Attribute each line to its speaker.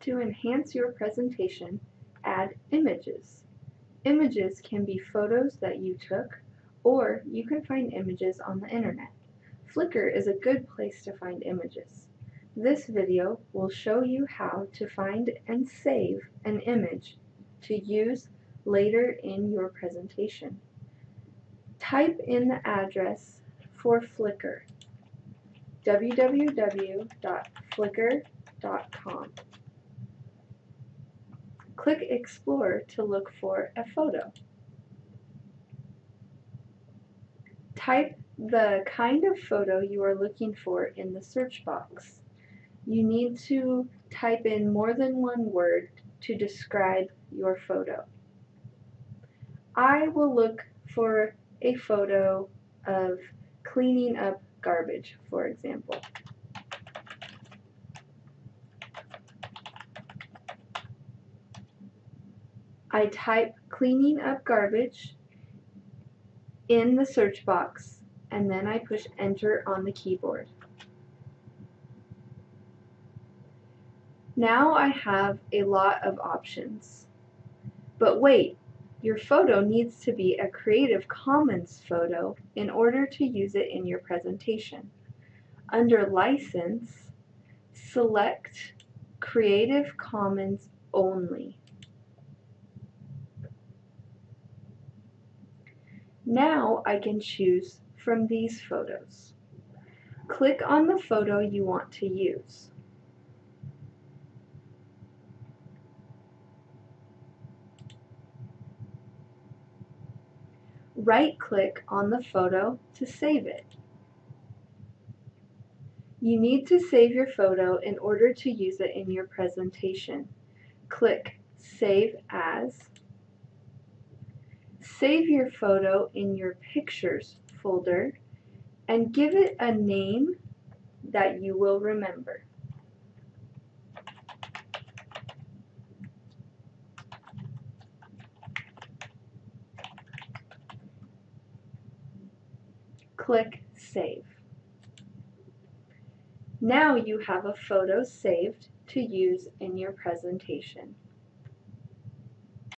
Speaker 1: To enhance your presentation, add images. Images can be photos that you took, or you can find images on the internet. Flickr is a good place to find images. This video will show you how to find and save an image to use later in your presentation. Type in the address for Flickr www.flickr.com. Click Explore to look for a photo. Type the kind of photo you are looking for in the search box. You need to type in more than one word to describe your photo. I will look for a photo of cleaning up garbage, for example. I type cleaning up garbage in the search box and then I push enter on the keyboard. Now I have a lot of options. But wait, your photo needs to be a Creative Commons photo in order to use it in your presentation. Under License, select Creative Commons only. Now I can choose from these photos. Click on the photo you want to use. Right-click on the photo to save it. You need to save your photo in order to use it in your presentation. Click Save As. Save your photo in your Pictures folder and give it a name that you will remember. Click Save. Now you have a photo saved to use in your presentation.